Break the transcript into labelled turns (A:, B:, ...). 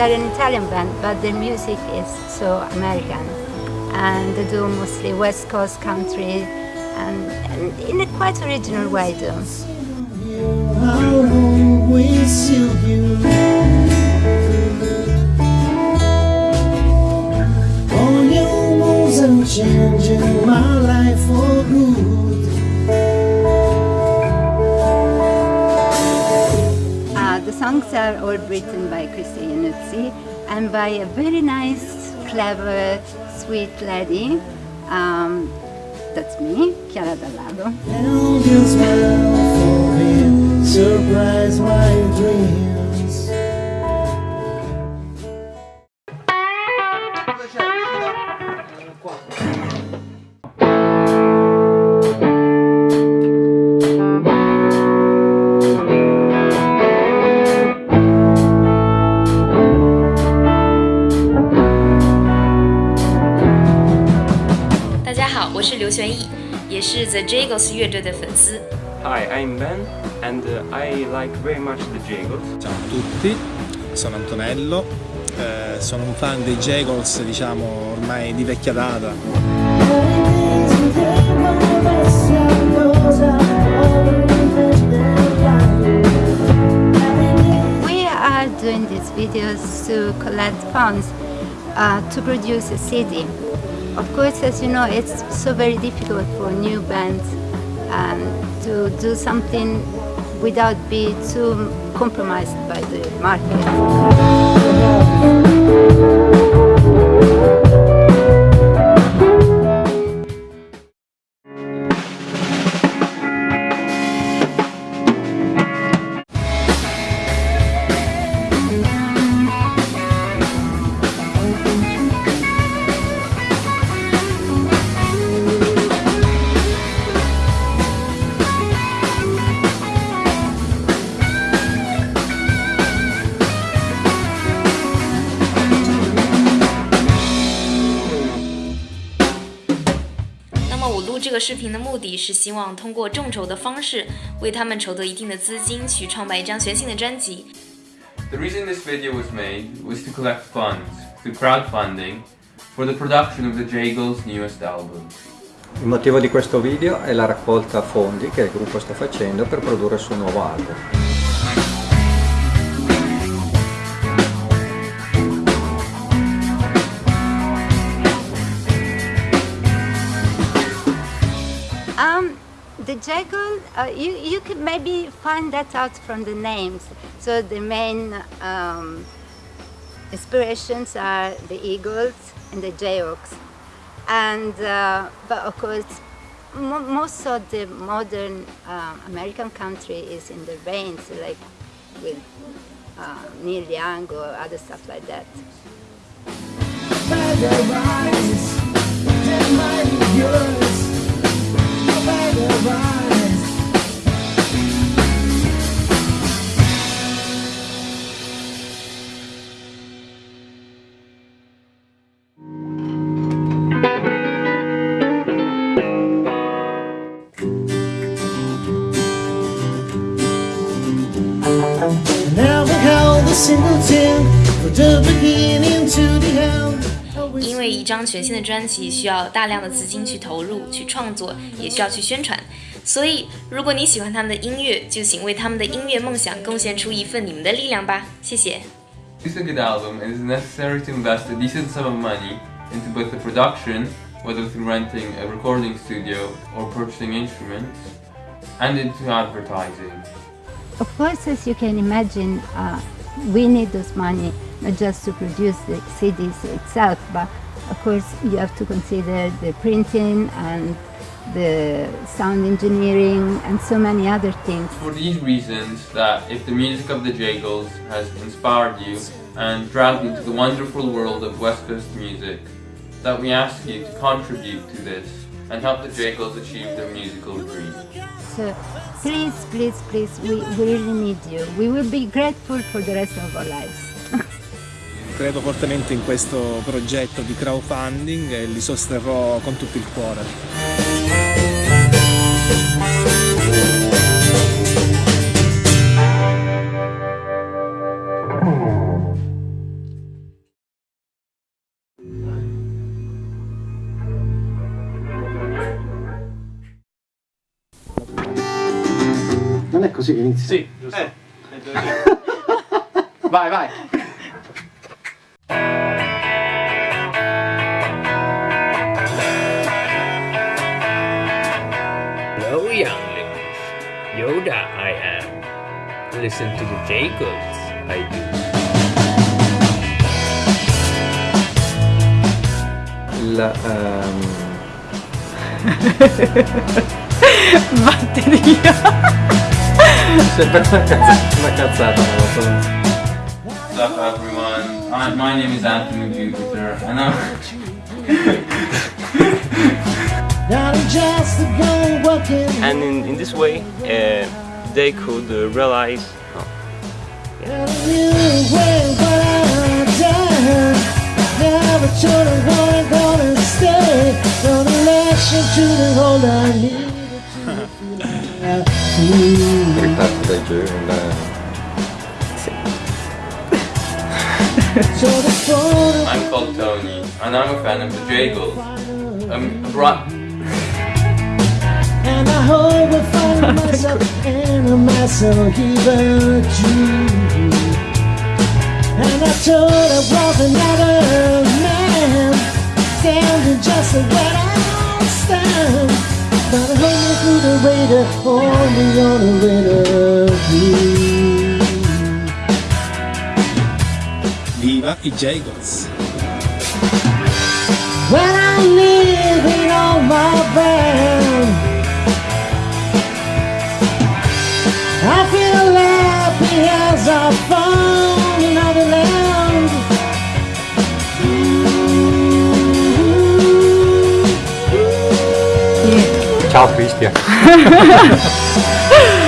A: they're an Italian band, but their music is so American. And they do mostly West Coast country and, and in a quite original way too.
B: changing my life for good.
A: Songs are all written by Christy Iannuzzi and by a very nice, clever, sweet lady. Um, that's me, Chiara Dallado.
C: The Jagles 乐队的粉丝。
D: Hi, I'm Ben and I like very much the Jagles.
E: Ciao a tutti, sono Antonello, eh, sono un fan dei Jagles, diciamo ormai di vecchia data.
A: We are doing these videos to collect funds uh, to produce a CD. Of course, as you know, it's so very difficult for new bands um, to do something without being too compromised by the market.
C: 我录这个视频的目的是希望通过众筹的方式为他们筹得一定的资金，去创办一张全新的专辑。
F: The reason this video was made was to collect funds through crowdfunding for the production of the Jagles' newest album.
G: Il motivo di questo video è la raccolta fondi che il gruppo sta facendo per produrre il suo nuovo album.
A: The Jagles, uh, you, you could maybe find that out from the names. So the main um, inspirations are the Eagles and the Jayhawks. And, uh, but of course, mo most of the modern uh, American country is in the veins, like with uh, Neil Young or other stuff like that.
B: the 因为一
C: 张全新的专辑需要大量的资金去投入、去创作，也需要去宣传，所以如果你喜欢他们的音乐，就请为他们的音乐梦想贡献出一份你们的力量吧，谢谢。
F: It's a good album and it's necessary to invest a decent sum of money into both the production, whether through renting a recording studio or purchasing instruments, and into advertising.
A: Of course, as you can imagine, uh, we need this money not just to produce the CDs itself, but of course you have to consider the printing and the sound engineering and so many other things.
F: For these reasons that if the music of the Jagles has inspired you and dragged you to the wonderful world of West Coast music, that we ask you to contribute to this and help the Jagles achieve their musical dream.
A: So please, please, please, we, we really need you. We will be grateful for the rest of our lives.
E: Credo fortemente in questo progetto di crowdfunding e li sosterrò con tutto il cuore. Non è
H: così che inizia? Sì, giusto. Eh. vai, vai.
I: Hello, younglings. Yoda I am. Listen to the Jacobs, I do.
G: Il, ehm,
J: Batteria.
G: Sembra una cazzata, una cazzata, non lo so.
B: What's up everyone? Hi, my name is Anthony Jupiter and I'm And in, in this
D: way, uh, they could uh, realize. Oh,
G: Ritratto dai
B: giovani. I'm called
F: Tony and I'm a fan of the Jagles.
B: Um, bra- And I hope I find myself in a mess of even Jew. And I told I was another man, standing just where I stand. Radar, only on a view.
E: Viva i Jagles!
G: Читал в.